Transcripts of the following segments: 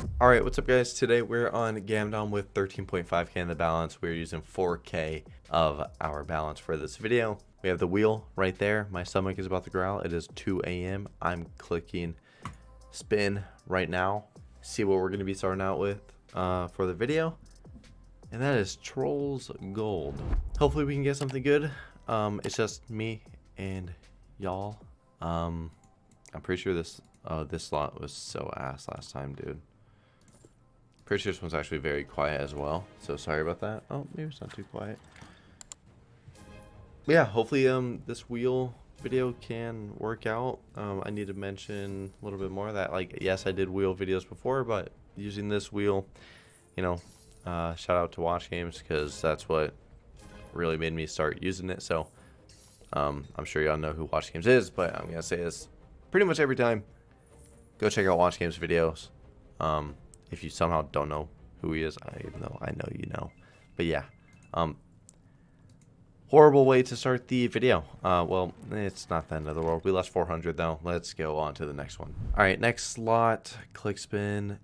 Alright, what's up guys? Today we're on Gamdom with 13.5k in the balance. We're using 4k of our balance for this video. We have the wheel right there. My stomach is about to growl. It is 2 a.m. I'm clicking spin right now. See what we're going to be starting out with uh, for the video. And that is Trolls Gold. Hopefully we can get something good. Um, it's just me and y'all. Um, I'm pretty sure this uh, this slot was so ass last time, dude. Pretty this one's actually very quiet as well. So sorry about that. Oh, maybe it's not too quiet. But yeah, hopefully um this wheel video can work out. Um, I need to mention a little bit more of that. Like, yes, I did wheel videos before, but using this wheel, you know, uh, shout out to Watch Games because that's what really made me start using it. So um, I'm sure y'all know who Watch Games is, but I'm gonna say this pretty much every time. Go check out Watch Games videos. Um, if you somehow don't know who he is, I know I know you know. But yeah, um, horrible way to start the video. Uh, well, it's not the end of the world. We lost 400 though. Let's go on to the next one. All right, next slot, click spin.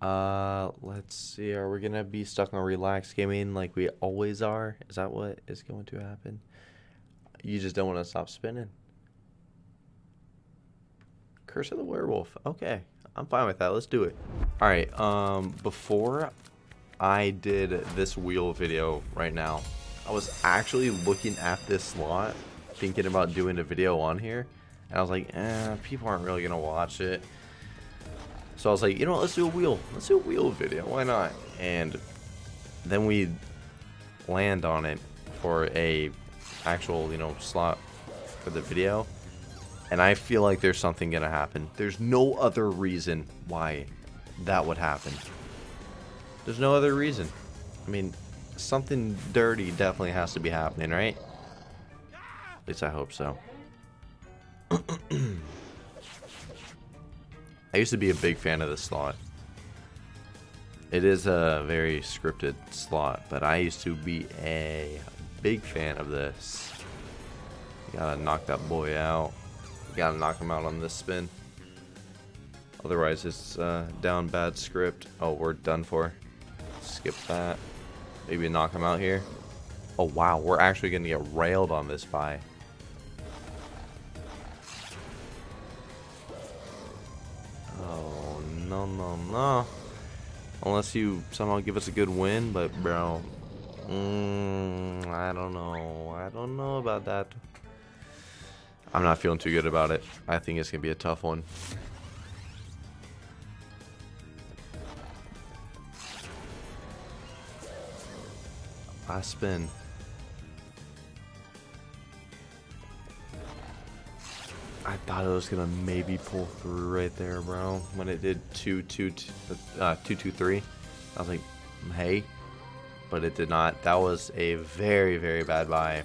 Uh, let's see. Are we gonna be stuck on relaxed gaming like we always are? Is that what is going to happen? You just don't want to stop spinning. Curse of the Werewolf. Okay, I'm fine with that. Let's do it. All right. Um, before I did this wheel video right now, I was actually looking at this slot, thinking about doing a video on here, and I was like, eh, people aren't really gonna watch it. So I was like, you know what? Let's do a wheel. Let's do a wheel video. Why not? And then we land on it for a actual, you know, slot for the video and I feel like there's something going to happen. There's no other reason why that would happen. There's no other reason. I mean, something dirty definitely has to be happening, right? At least I hope so. I used to be a big fan of this slot. It is a very scripted slot, but I used to be a big fan of this. Gotta knock that boy out. Gotta knock him out on this spin. Otherwise, it's uh, down bad script. Oh, we're done for. Skip that. Maybe knock him out here. Oh, wow. We're actually going to get railed on this buy. Oh, no, no, no. Unless you somehow give us a good win, but, bro. Mm, I don't know. I don't know about that. I'm not feeling too good about it. I think it's going to be a tough one. Last spin. I thought it was gonna maybe pull through right there, bro. When it did two, two, two, uh, two, two, three, I was like, hey, but it did not. That was a very, very bad buy.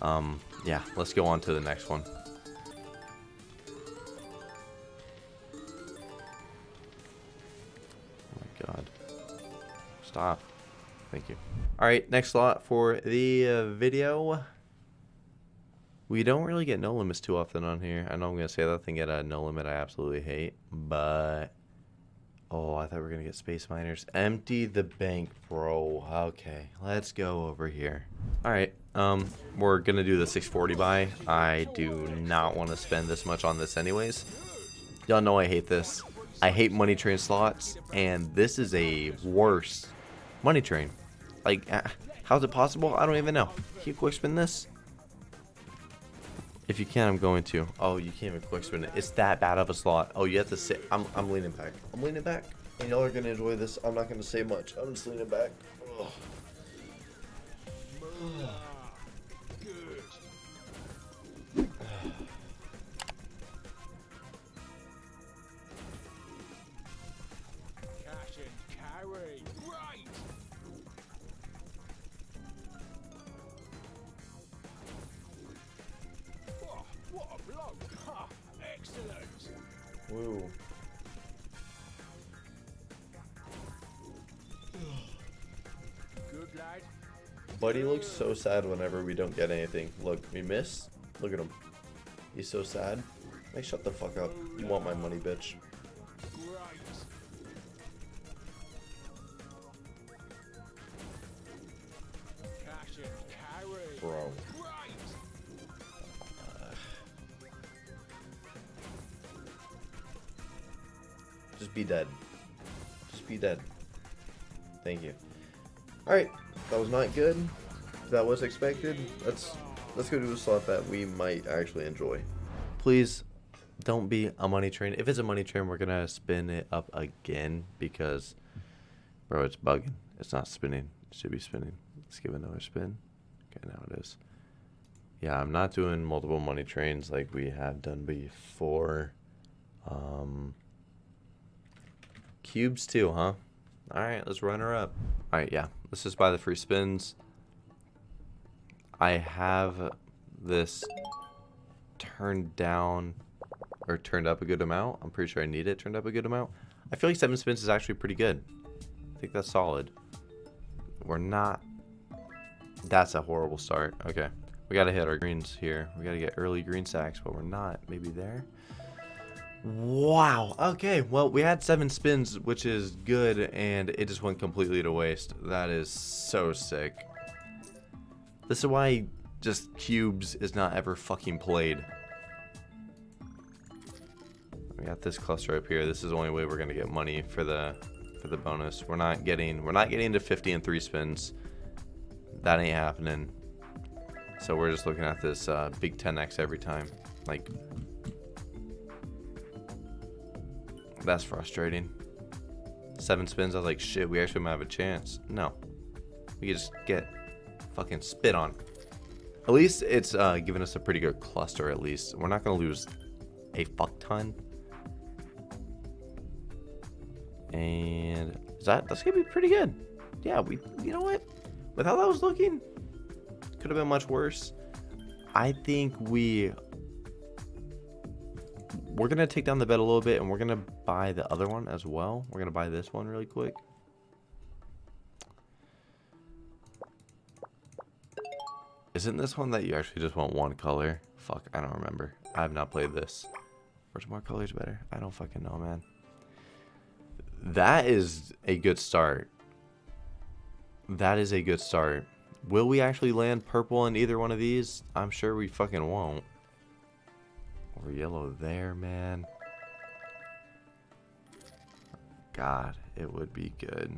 Um, yeah, let's go on to the next one. Oh my god. Stop. Thank you. Alright, next slot for the uh, video. We don't really get no limits too often on here. I know I'm going to say that thing at a no limit I absolutely hate, but Oh, I thought we were going to get Space Miners. Empty the bank, bro. Okay, let's go over here. All right, um, we're going to do the 640 buy. I do not want to spend this much on this anyways. Y'all know I hate this. I hate money train slots, and this is a worse money train. Like, uh, how's it possible? I don't even know. Can you quick spin this? If you can, I'm going to. Oh, you can't even quick spin it. It's that bad of a slot. Oh, you have to sit. I'm, I'm leaning back. I'm leaning back. And y'all are going to enjoy this. I'm not going to say much. I'm just leaning back. Ugh. Woo. Buddy looks so sad whenever we don't get anything. Look, we miss. Look at him. He's so sad. Like, shut the fuck up. You want my money, bitch. Bro. Be dead. Just be dead. Thank you. Alright, that was not good. That was expected. Let's let's go do a slot that we might actually enjoy. Please don't be a money train. If it's a money train, we're gonna spin it up again because bro, it's bugging. It's not spinning. It should be spinning. Let's give another spin. Okay, now it is. Yeah, I'm not doing multiple money trains like we have done before. Um, Cubes 2, huh? All right, let's run her up. All right, yeah, let's just buy the free spins. I have this turned down or turned up a good amount. I'm pretty sure I need it turned up a good amount. I feel like seven spins is actually pretty good. I think that's solid. We're not. That's a horrible start. Okay. We got to hit our greens here. We got to get early green stacks, but we're not. Maybe there. Wow. Okay. Well, we had seven spins, which is good, and it just went completely to waste. That is so sick. This is why just cubes is not ever fucking played. We got this cluster up here. This is the only way we're gonna get money for the for the bonus. We're not getting we're not getting to 50 and three spins. That ain't happening. So we're just looking at this uh, big 10x every time. Like that's frustrating. Seven spins. I was like, shit. We actually might have a chance. No, we just get fucking spit on. At least it's uh, giving us a pretty good cluster. At least we're not gonna lose a fuck ton. And is that that's gonna be pretty good. Yeah, we you know what? With how that was looking, could have been much worse. I think we we're gonna take down the bed a little bit and we're gonna buy the other one as well. We're gonna buy this one really quick. Isn't this one that you actually just want one color? Fuck, I don't remember. I have not played this. Which more colors better? I don't fucking know, man. That is a good start. That is a good start. Will we actually land purple in either one of these? I'm sure we fucking won't. Or yellow there, man. God, it would be good.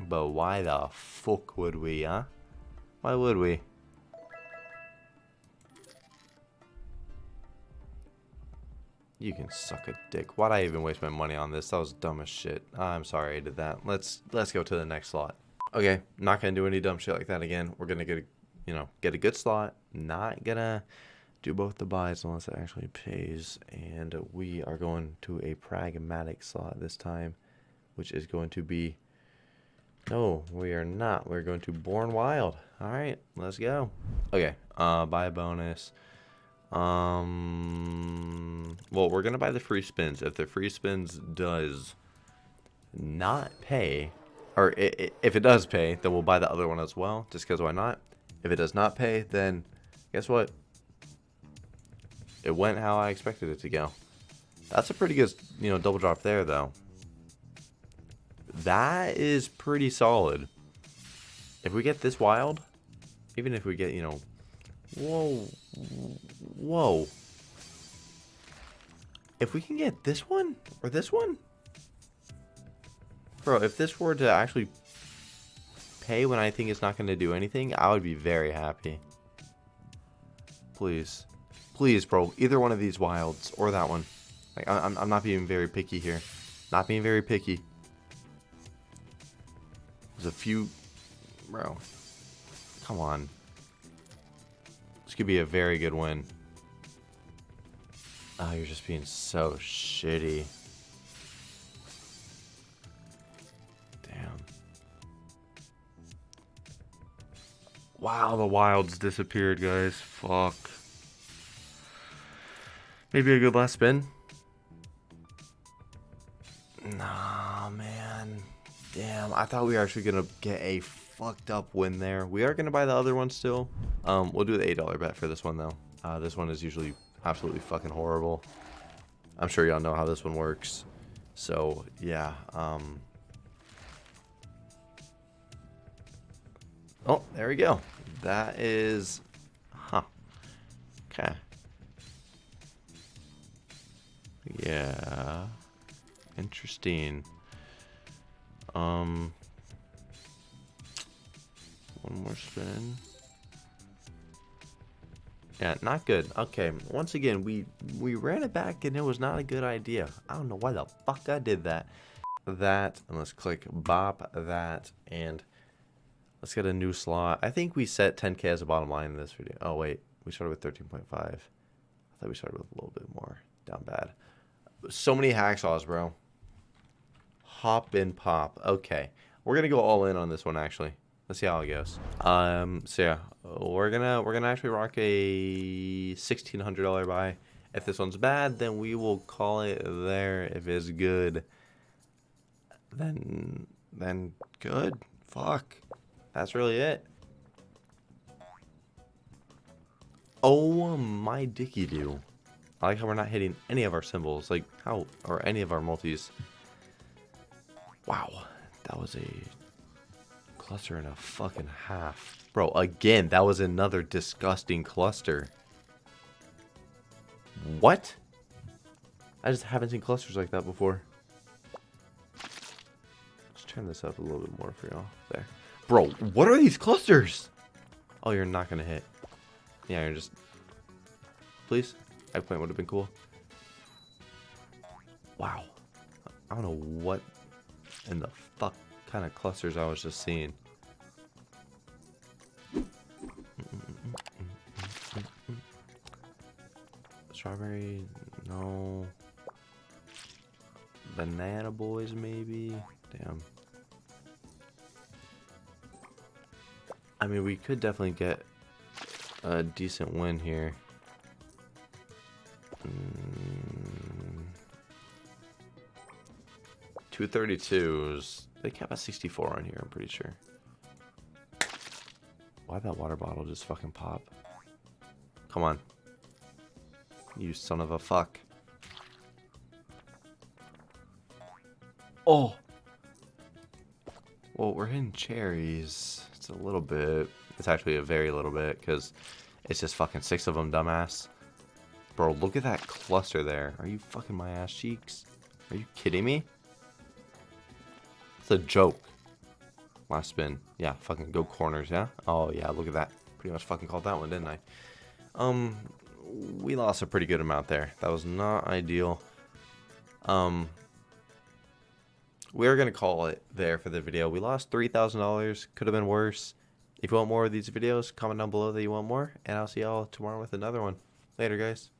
But why the fuck would we, huh? Why would we? You can suck a dick. Why'd I even waste my money on this? That was dumb as shit. I'm sorry I did that. Let's let's go to the next slot. Okay, not gonna do any dumb shit like that again. We're gonna get a, you know, get a good slot. Not gonna do both the buys unless it actually pays. And we are going to a pragmatic slot this time, which is going to be. No, we are not. We're going to Born Wild. All right, let's go. Okay, uh, buy a bonus. Um, well, we're gonna buy the free spins. If the free spins does not pay, or if it does pay, then we'll buy the other one as well. Just because why not? If it does not pay, then guess what? It went how I expected it to go. That's a pretty good, you know, double drop there, though. That is pretty solid. If we get this wild, even if we get, you know, whoa, Whoa. If we can get this one or this one? Bro, if this were to actually pay when I think it's not going to do anything, I would be very happy. Please. Please, bro. Either one of these wilds or that one. Like, I'm, I'm not being very picky here. Not being very picky. There's a few... Bro. Come on. This could be a very good win. Oh, you're just being so shitty. Damn. Wow, the wilds disappeared, guys. Fuck. Maybe a good last spin? Nah, man. Damn, I thought we were actually going to get a fucked up win there. We are going to buy the other one still. Um, We'll do the $8 bet for this one, though. Uh, this one is usually absolutely fucking horrible. I'm sure y'all know how this one works. So, yeah. Um... Oh, there we go. That is... Huh. Okay. Yeah. Interesting. Um, one more spin. Yeah, not good. Okay, once again, we we ran it back and it was not a good idea. I don't know why the fuck I did that. That, and let's click bop that, and let's get a new slot. I think we set 10k as a bottom line in this video. Oh, wait, we started with 13.5. I thought we started with a little bit more. Down bad. So many hacksaws, bro. Hop and pop. Okay, we're going to go all in on this one, actually. Let's see how it goes. Um, so yeah, we're gonna we're gonna actually rock a sixteen hundred dollar buy. If this one's bad, then we will call it there. If it's good, then then good. Fuck, that's really it. Oh my dicky do. I like how we're not hitting any of our symbols, like how or any of our multis. Wow, that was a cluster and a fucking half. Bro, again, that was another disgusting cluster. What? I just haven't seen clusters like that before. Let's turn this up a little bit more for y'all. There. Bro, what are these clusters? Oh, you're not going to hit. Yeah, you're just... Please? Eggplant would have been cool. Wow. I don't know what in the fuck kind of clusters I was just seeing. Strawberry, no. Banana boys, maybe? Damn. I mean, we could definitely get a decent win here. 232s. They cap a 64 on here, I'm pretty sure. Why'd that water bottle just fucking pop? Come on. You son of a fuck. Oh! Well, we're hitting cherries. It's a little bit. It's actually a very little bit, because it's just fucking six of them, dumbass. Bro, look at that cluster there. Are you fucking my ass cheeks? Are you kidding me? It's a joke. Last spin. Yeah, fucking go corners, yeah? Oh, yeah, look at that. Pretty much fucking called that one, didn't I? Um, we lost a pretty good amount there. That was not ideal. Um, we're going to call it there for the video. We lost $3,000. Could have been worse. If you want more of these videos, comment down below that you want more. And I'll see y'all tomorrow with another one. Later, guys.